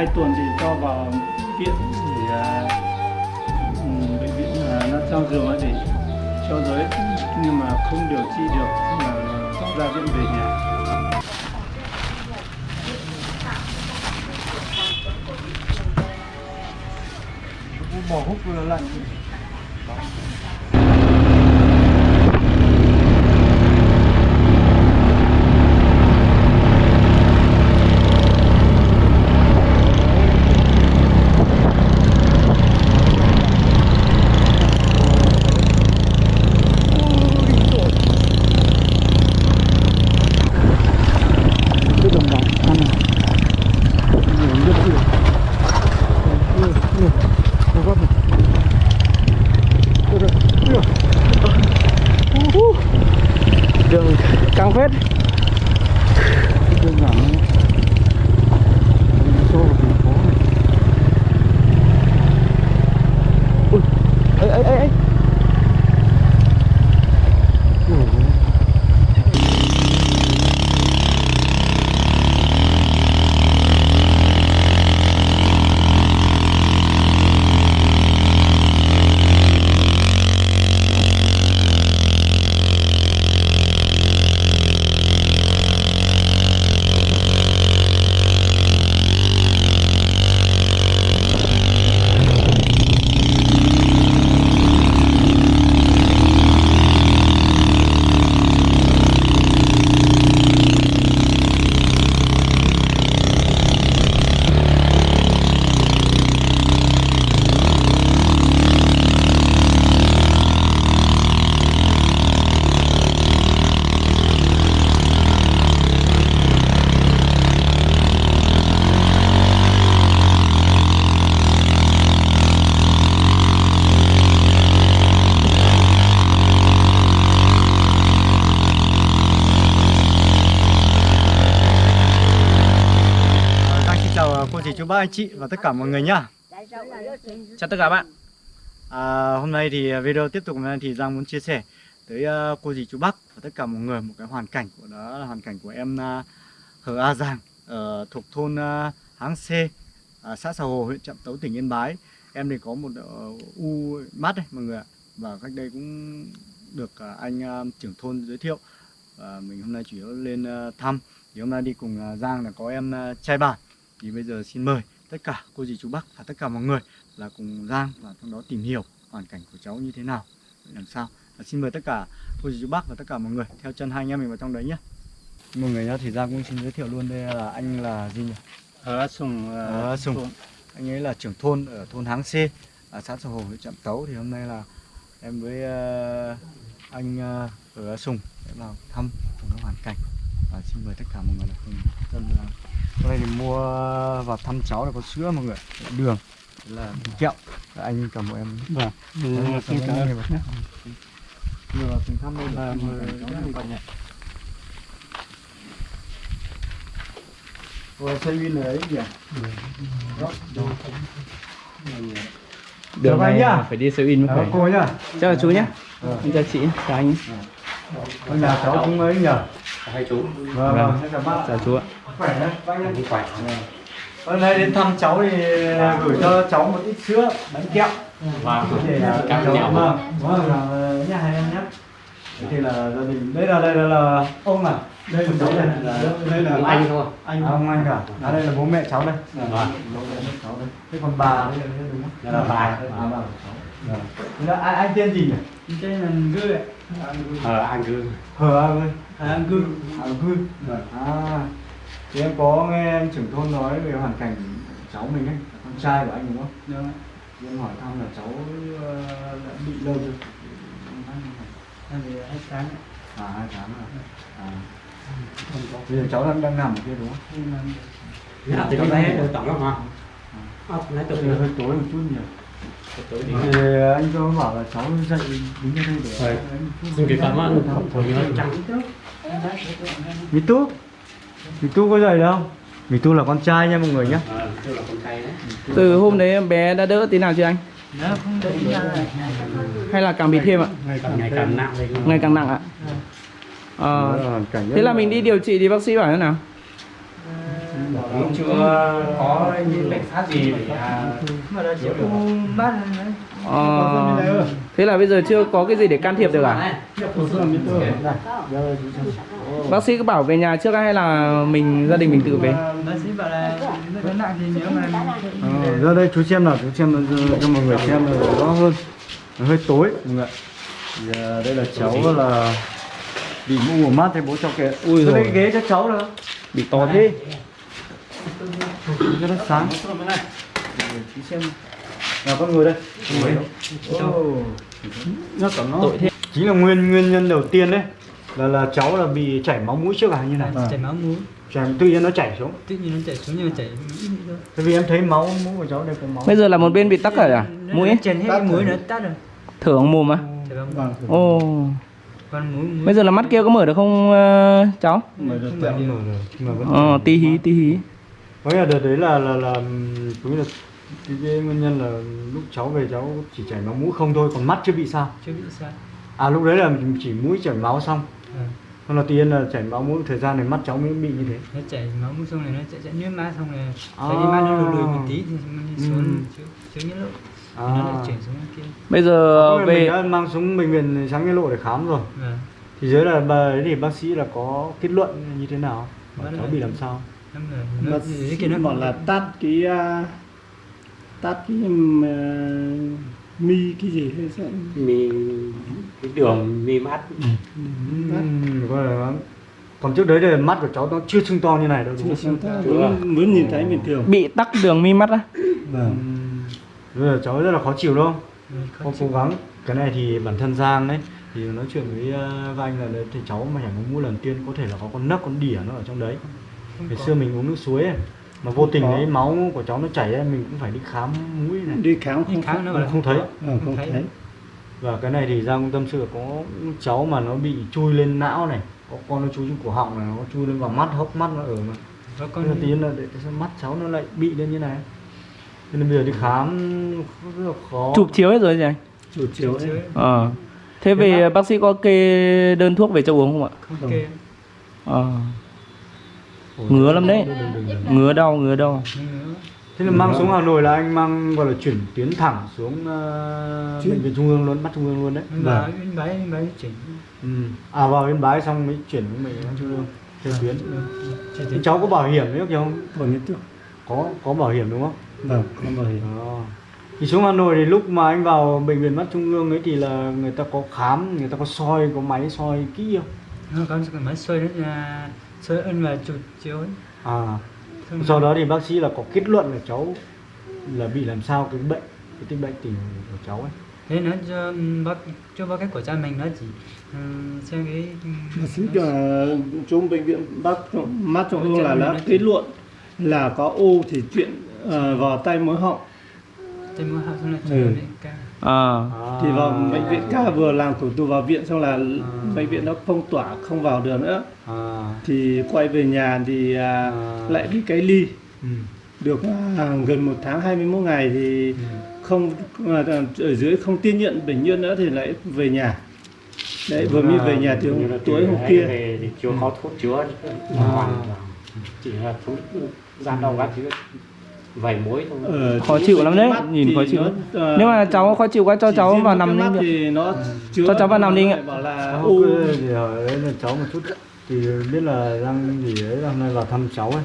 hai tuần thì cho vào viện để à, ừ, bệnh viện là nó trong giường ấy để cho giới. Nhưng mà không điều trị được là ra viện về nhà. Bỏ hút vừa lạnh. Ba anh chị và tất cả mọi người nhá. Chào tất cả bạn. À, Hôm nay thì video tiếp tục hôm nay thì Giang muốn chia sẻ tới ờ, cô dì chú bác và tất cả mọi người một cái hoàn cảnh của đó là hoàn cảnh của em ờ, Hờ A Giang ở thuộc thôn ờ, Háng C à, xã Sà Hồ huyện Trạm Tấu tỉnh Yên Bái. Em thì có một u mắt đây mọi người ạ. Và cách đây cũng được anh trưởng thôn giới thiệu. Và mình hôm nay chủ yếu lên thăm. Thì hôm nay đi cùng Giang là có em trai bản thì bây giờ xin mời tất cả cô dì chú bác và tất cả mọi người là cùng Giang và trong đó tìm hiểu hoàn cảnh của cháu như thế nào. Làm sao? Và xin mời tất cả cô dì chú bác và tất cả mọi người theo chân hai anh em mình vào trong đấy nhé. Mọi người nhá thì Giang cũng xin giới thiệu luôn đây là anh là gì nhỉ? Ở Sùng à, Ở Sùng. thôn. anh ấy là trưởng thôn ở thôn Háng C ở xã Sà Hồ huyện Trạm Tấu. Thì hôm nay là em với ờ, anh ở Sùng sẽ vào thăm hoàn cảnh và xin mời tất cả mọi người là cùng dân hôm nay thì mua vào thăm cháu là có sữa mọi người đường Thế là kẹo anh cầm một em vâng cảm xin cảm ơn vừa vào cùng thăm đây là mời cháu các này. bạn nhé. Rồi xe win ở đấy nhỉ. Đường này nhá. phải đi siêu in mới phải. cô nhá Chào chú nhé. Em chào chị, chào anh. Ở nhà cháu cũng ấy nhỉ hai chú. Vâng Vâng. vâng. Xin chào bác. Chào chú ạ. khỏe đấy bác nhá. Khỏe hôm nay đến thăm cháu thì gửi cho cháu một ít sữa bánh kẹo. Và để là Cảm cháu vâng vâng là nhá hai em nhé thì là gia đình đây là đây là, là ông à đây là cháu đây đây là anh thôi. Anh. À, ông anh cả. À đây là bố mẹ cháu đây. Vâng. đây thế còn bà đây là không bà. à bà Vâng. Thế là anh, anh tên gì nhỉ? Tên là Ngư ạ. ờ anh cứ hờ anh ơi À, Ngư. à gư. À. Thì em có nghe anh trưởng thôn nói về hoàn cảnh cháu mình ấy con trai của anh đúng không? Đúng ạ. thì em hỏi thăm là cháu ờ, đã bị lâu chưa? Hết sáng ạ. à hai tháng rồi à bây giờ cháu đang đang nằm ở kia đúng không? Mà nhà thì nó hết tổng lắm mà ốc từ giờ hơi tối một chút nhỉ? Thì anh có bảo là cháu dậy đứng ở đây để xin kịp cảm ơn. thôi nó trắng Mì Tu Mì Tu có dậy đâu? Mì Tu là con trai nha mọi người nhé ờ tôi là con trai đấy. Từ hôm đấy em bé đã đỡ tí nào chưa anh? Hay là càng bị thêm ạ? ngày càng nặng Ngày càng nặng ạ? Ờ, rất thế là mình đi điều trị thì bác sĩ bảo thế nào? cũng chưa có những bệnh pháp gì để à, chữa được thế là bây giờ chưa có cái gì để can thiệp được à? Bác sĩ có bảo về nhà trước hay là mình gia đình mình tự về? bác sĩ bảo là nó nặng thì nếu mà. Ờ, ra đây chú xem nào chú xem cho- mọi người xem rõ hơn. Hơi tối mọi người à, đây là cháu là bị mũ ngủ mắt thì bố cho kìa. Ui lấy ghế cho cháu nữa Bị to thế. cho nó sáng. Chú xem. Nào con người đây. Ồ. nó có nó. Tội thế. chính là nguyên nguyên nhân đầu tiên đấy. Là là cháu là bị chảy máu mũi trước à như này. Chảy máu mũi. Chảy tự nhiên nó chảy xuống. Tự nhiên nó chảy xuống nhưng mà chảy tại vì em thấy máu mũi của cháu đây có máu. Bây giờ là một bên bị tắc rồi à? Mũi ấy? chèn hết mũi nó tắt rồi. Thở mồm à? Ồ. con Bây giờ là mắt kia có mở được không ờ, cháu? mở được mở được. mở rồi nhưng mà vẫn Ờ, tí hí, tí hí. có nghĩa là đợt đấy là là là cũng là cái, nguyên nhân là lúc cháu về cháu chỉ chảy máu mũi không thôi còn mắt chưa bị sao chưa bị sao à lúc đấy là chỉ mũi chảy máu xong à, còn đầu tiên là chảy máu mũi thời gian này mắt cháu mới bị như thế nó chảy máu mũi xong này nó chảy chảy nước mắt xong rồi À. phải đi mắt nó lùi lùi một tí thì xuống Ừ. chứ chứ những lúc à. nó lại chuyển xuống kia. Bây giờ là mình về đã mang xuống bệnh viện sáng cái lộ để khám rồi. Vâng thì dưới là bà thì bác sĩ là có kết luận như thế nào? Vẫn cháu là- bị làm sao? Là nó bác sĩ kia nó bảo là tắt cái à, tắt cái à, mi cái gì hay sao mi cái đường mi mắt. Gọi là còn trước đấy thì mắt của cháu nó chưa sưng to như này đâu đúng chưa không? ta vẫn vẫn nhìn thấy bình thường. Bị tắc đường mi mắt á? vâng Bây giờ cháu rất là khó chịu đúng không? Có chịu. cố gắng cái này thì bản thân Giang đấy thì nói chuyện với uh, anh là đấy, thì cháu mà chảy máu mũi lần tiên có thể là có con nấc con đỉa nó ở trong đấy Không ngày có. xưa mình uống nước suối ấy, mà vô tình đấy máu của cháu nó chảy ấy, mình cũng phải đi khám mũi này đi khám đi không khám nó bảo là không thấy. Ờ, không Không thấy. thấy và cái này thì Giang cũng tâm sự có cháu mà nó bị chui lên não này có con nó chui trên cổ họng này nó chui lên vào mắt hốc mắt nó ở mà có con con tiên là để mắt cháu nó lại bị lên như này cho nên bây giờ đi khám rất là khó. Chụp chiếu hết rồi gì anh? chủ chiếu chứ Ờ. Thế về bác sĩ có kê đơn thuốc về cho uống không ạ? không kê. Ờ. Ngứa lắm đấy. Ngứa đau, ngứa đau. thế là mang xuống Hà Nội là anh mang gọi là chuyển tuyến thẳng xuống uh, bệnh viện trung ương luôn bắt trung ương luôn đấy. Anh bảo anh bái anh bái chỉnh ừ. à vào yên bái xong mới chuyển đến bệnh viện trung ương theo tuyến. Thế cháu có bảo hiểm nữa không? Bảo hiểm trước có có bảo hiểm đúng không vâng có bảo hiểm Đó. Thì xuống Hà Nội thì lúc mà anh vào bệnh viện mắt trung ương ấy thì là người ta có khám, người ta có soi, có máy soi kỹ không? nó có cái máy soi đó là soi ân và chụp chiếu ấy À, Xong sau đó thì bác sĩ là có kết luận là cháu là bị làm sao cái bệnh, cái tích bệnh tình của cháu ấy. thế nó cho bác cho bác cách của cha mình nó chỉ um, xem cái bác sĩ cho trong bệnh viện bác mắt trung ương là đã kết luận là có u thì chuyện ờ, vào tay mũi họng trên mũi họng xong là Ừ. chuyển đến ca Ờ. À. thì vào bệnh viện ca vừa làm thủ tục vào viện xong là bệnh viện nó phong tỏa không vào được nữa À, thì quay về nhà thì à, À. lại bị cái ly ừ. được à, gần một tháng 21 ngày thì không à, ở dưới không tiếp nhận bệnh nhân nữa thì lại về nhà đấy vừa mới về nhà Như là tối hôm kia về thì chưa có thuốc chữa À. hoàn chỉ là thuốc gian đau các thứ vẩy muối thôi Ờ, Khó chịu lắm đấy, nhìn thì khó chịu nó, ờ, Nếu mà cháu khó chịu quá cho cháu vào nằm đi. thì nó chữa Cho cháu vào nằm đi nó ạ. thì hỏi đấy là cháu một chút thì biết là đang gì đấy hôm nay vào thăm cháu ấy.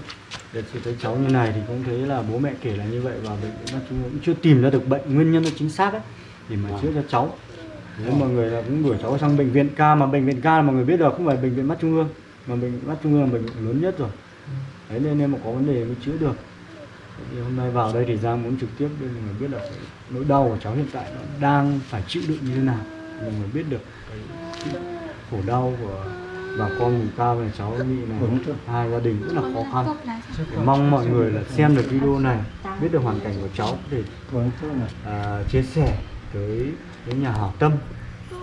Để thì thấy cháu như này thì cũng thấy là bố mẹ kể là như vậy và bệnh ương cũng chưa tìm ra được bệnh nguyên nhân nó chính xác ấy để mà chữa cho cháu. Nếu mọi người là cũng đuổi cháu sang bệnh viện ca mà bệnh viện ca là mọi người biết được không phải bệnh viện mắt trung ương. Mà bệnh viện mắt trung ương là bệnh viện lớn nhất rồi. Đấy nên nếu mà có vấn đề mới chữa được thì hôm nay vào đây thì Giang muốn trực tiếp để mọi người biết là nỗi đau của cháu hiện tại nó đang phải chịu đựng như thế nào. Mọi người biết được cái khổ đau của bà con vùng cao này cháu bị này hai gia đình rất là khó khăn. Để mong mọi người là xem được video này biết được hoàn cảnh của cháu để à, chia sẻ tới với nhà hảo tâm.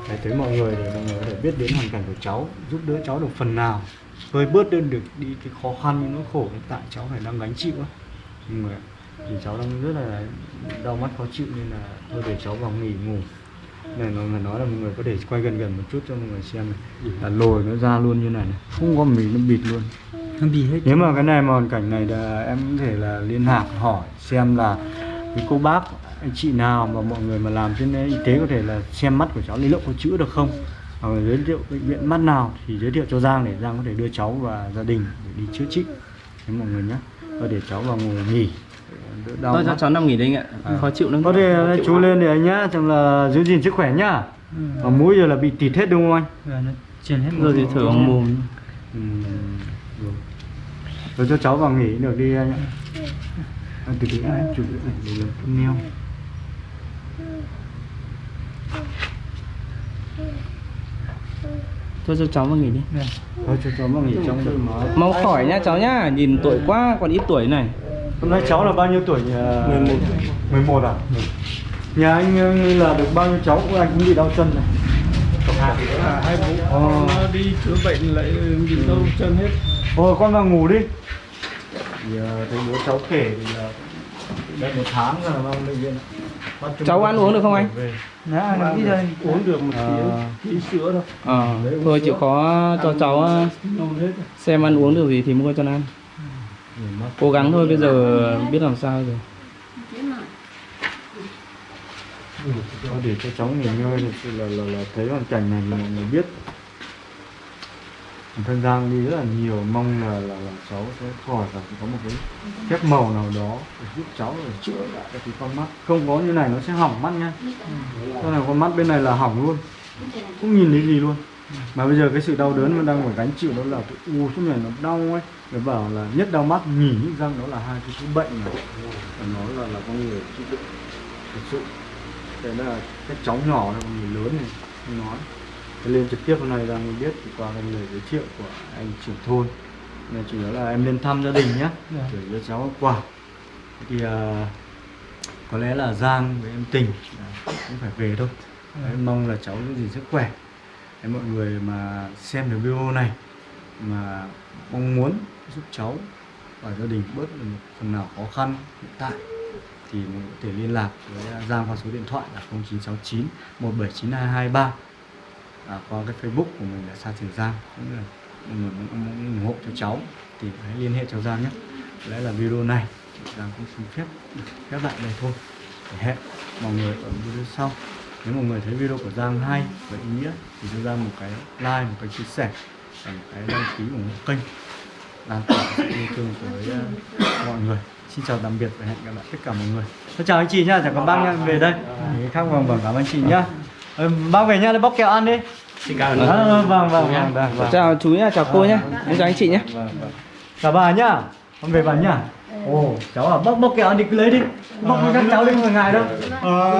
Để tới mọi người để mọi người có thể biết đến hoàn cảnh của cháu giúp đỡ cháu được phần nào. Vơi bớt đơn được đi cái khó khăn những nỗi khổ hiện tại cháu phải đang gánh chịu á người ạ. thì cháu đang rất là đau mắt khó chịu nên là thôi để cháu vào nghỉ ngủ. Này nó phải nói là mọi người có thể quay gần gần một chút cho mọi người xem này. Là lồi nó ra luôn như này, này. không có mì nó bịt luôn. Nó bị hết. Nếu mà cái này mà hoàn cảnh này là em có thể là liên lạc hỏi xem là cái cô bác anh chị nào mà mọi người mà làm trên y tế có thể là xem mắt của cháu lý lượng có chữa được không? Hoặc giới thiệu bệnh viện mắt nào thì giới thiệu cho Giang để Giang có thể đưa cháu và gia đình để đi chữa trị thế mọi người nhé và để cháu vào ngồi nghỉ đau Thôi cho cháu nằm nghỉ đây anh ạ. Khó chịu lắm. có thể chú lên để anh nhá chẳng là giữ gìn sức khỏe nhá mà mũi giờ là bị tịt hết đúng không anh và nó truyền hết Rồi thì thở bằng mồm. Ừ, rồi. Rồi cho cháu vào nghỉ được đi anh ạ. À, từ từ anh chụp cái này để làm thumbnail. Thôi cho cháu vào nghỉ đi. Thôi cho cháu vào nghỉ trong. Mau khỏi nhá cháu nhá. Nhìn tuổi quá còn ít tuổi này. Hôm nay cháu là bao nhiêu tuổi nhỉ? 11 11 à? Nhà anh ờ, như là được bao nhiêu cháu anh cũng bị đau chân này. À, hai bố Ờ. nó đi chữa bệnh lại bị đau chân hết Thôi con vào ngủ đi. Thì ờ, thấy bố cháu kể thì là đây một tháng rồi vào bệnh viện. Cháu ăn uống được không anh? về. nó nó ít rồi uống được một tí À. tí sữa thôi Ờ, thôi chịu khó cho cháu ờ, xem ăn uống được gì thì mua cho nó ăn. Cố gắng thôi bây giờ biết làm sao rồi. Để cho cháu nghỉ ngơi sự là, là, là thấy hoàn cảnh này thì mọi người biết thân Giang đi rất là nhiều mong là, là, là cháu sẽ khỏi và có một cái phép màu nào đó để giúp cháu để chữa lại cái con mắt. Không có như này nó sẽ hỏng mắt nha. Con này con mắt bên này là hỏng luôn cũng nhìn thấy gì luôn. Mà bây giờ cái sự đau đớn mà đang phải gánh chịu đó là cái u suốt này nó đau ấy. Người bảo là nhất đau mắt nhỉ nhức răng đó là hai cái thứ bệnh này. Và nó là là con người chịu đựng thực sự. Đây là các cháu nhỏ này còn người lớn này nói. Lên trực tiếp hôm nay ra mới biết qua cái lời giới thiệu của anh trưởng thôn. Nên chủ yếu là em lên thăm gia đình nhé Dạ. gửi cho cháu quà thì à, có lẽ là Giang với em Tình à, cũng phải về thôi. Đấy, mong là cháu giữ gìn sức khỏe. Đấy, mọi người mà xem được video này mà mong muốn giúp cháu và gia đình bớt được một phần nào khó khăn hiện tại thì mình có thể liên lạc với Giang qua số điện thoại là 0969 179223 à, qua cái Facebook của mình là Sa Trường Giang. Cũng là mọi người muốn, muốn ủng hộ cho cháu thì hãy liên hệ cháu Giang nhé. Đấy là video này Giang cũng xin phép các bạn đây thôi. Để hẹn mọi người ở video sau. Nếu mọi người thấy video của Giang hay và ý nghĩa thì cho Giang một cái like một cái chia sẻ và một cái đăng ký ủng hộ kênh. Lan tỏa sự yêu thương tới uh, ờ, mọi người. Xin chào tạm biệt và hẹn gặp lại tất cả mọi người. Xin chào anh chị nhá chào các bác nhá. Về đây. Thì khác vòng vòng cảm ơn chị nhá ừ, bác về nhá lấy bóc kẹo ăn đi. Xin cảm à, vâng vâng vâng vâng vâng. Chào chú nhá, chào cô nhá. Em chào anh chị nhé. vâng vâng. Chào bà nhá con về bà nhá. Ồ cháu à bóc bóc kẹo ăn đi cứ lấy đi. Bóc với các cháu đi không phải ngại đâu. Ờ